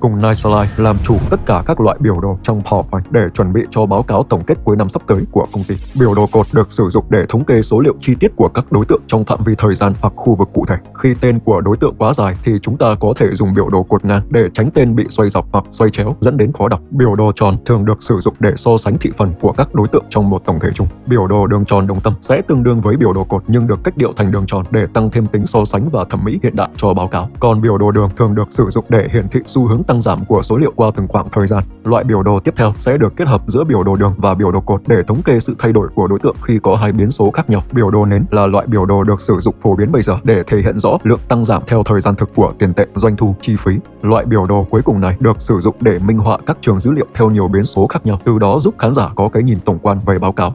cùng Niceline làm chủ tất cả các loại biểu đồ trong PowerPoint để chuẩn bị cho báo cáo tổng kết cuối năm sắp tới của công ty. Biểu đồ cột được sử dụng để thống kê số liệu chi tiết của các đối tượng trong phạm vi thời gian hoặc khu vực cụ thể. Khi tên của đối tượng quá dài thì chúng ta có thể dùng biểu đồ cột ngang để tránh tên bị xoay dọc hoặc xoay chéo, dẫn đến khó đọc. Biểu đồ tròn thường được sử dụng để so sánh thị phần của các đối tượng trong một tổng thể chung. Biểu đồ đường tròn đồng tâm sẽ tương đương với biểu đồ cột nhưng được cách điệu thành đường tròn để tăng thêm tính so sánh và thẩm mỹ hiện đại cho báo cáo. Còn biểu đồ đường thường được sử dụng để hiển thị xu hướng tăng giảm của số liệu qua từng khoảng thời gian. Loại biểu đồ tiếp theo sẽ được kết hợp giữa biểu đồ đường và biểu đồ cột để thống kê sự thay đổi của đối tượng khi có hai biến số khác nhau. Biểu đồ nến là loại biểu đồ được sử dụng phổ biến bây giờ để thể hiện rõ lượng tăng giảm theo thời gian thực của tiền tệ, doanh thu, chi phí. Loại biểu đồ cuối cùng này được sử dụng để minh họa các trường dữ liệu theo nhiều biến số khác nhau, từ đó giúp khán giả có cái nhìn tổng quan về báo cáo.